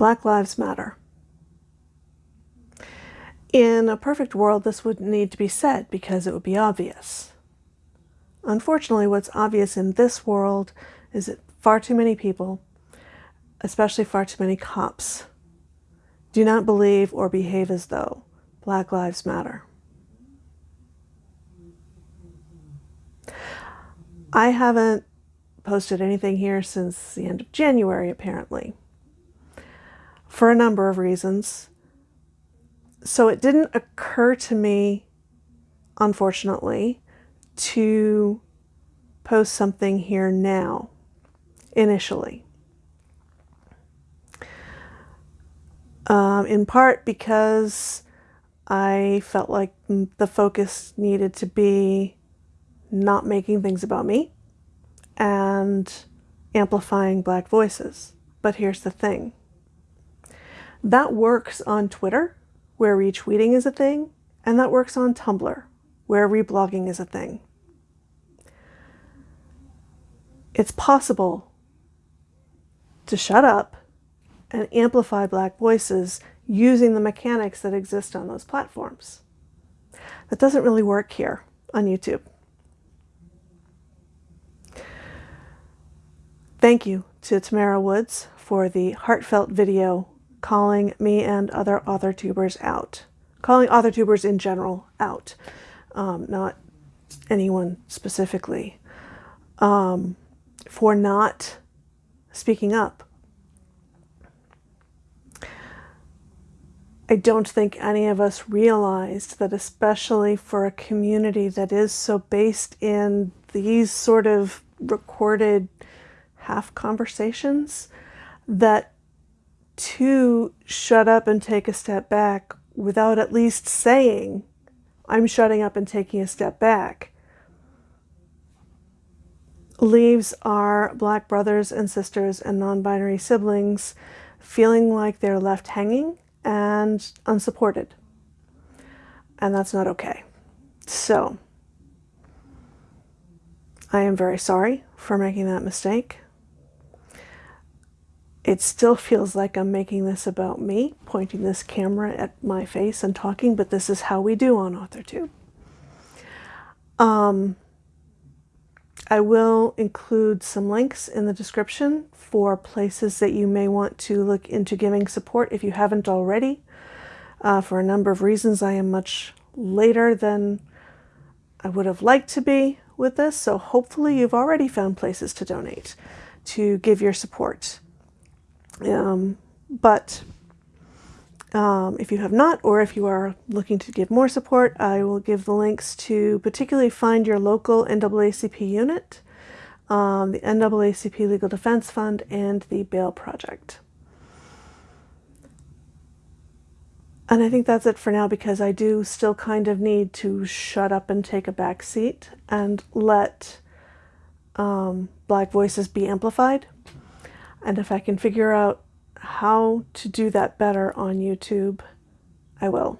Black Lives Matter. In a perfect world, this wouldn't need to be said because it would be obvious. Unfortunately, what's obvious in this world is that far too many people, especially far too many cops, do not believe or behave as though Black Lives Matter. I haven't posted anything here since the end of January, apparently, for a number of reasons. So it didn't occur to me, unfortunately, to post something here now, initially. Um, in part because I felt like the focus needed to be not making things about me and amplifying black voices. But here's the thing. That works on Twitter, where retweeting is a thing, and that works on Tumblr, where reblogging is a thing. It's possible to shut up and amplify black voices using the mechanics that exist on those platforms. That doesn't really work here on YouTube. Thank you to Tamara Woods for the heartfelt video calling me and other author tubers out. Calling author tubers in general out, um, not anyone specifically, um, for not speaking up. I don't think any of us realized that especially for a community that is so based in these sort of recorded half conversations that to shut up and take a step back without at least saying, I'm shutting up and taking a step back, leaves our black brothers and sisters and non-binary siblings feeling like they're left hanging and unsupported. And that's not okay. So, I am very sorry for making that mistake it still feels like I'm making this about me, pointing this camera at my face and talking, but this is how we do on AuthorTube. Um, I will include some links in the description for places that you may want to look into giving support if you haven't already. Uh, for a number of reasons, I am much later than I would have liked to be with this, so hopefully you've already found places to donate, to give your support. Um, but um, if you have not, or if you are looking to give more support, I will give the links to particularly find your local NAACP unit, um, the NAACP Legal Defense Fund, and the Bail Project. And I think that's it for now because I do still kind of need to shut up and take a back seat and let um, Black voices be amplified. And if I can figure out how to do that better on YouTube, I will.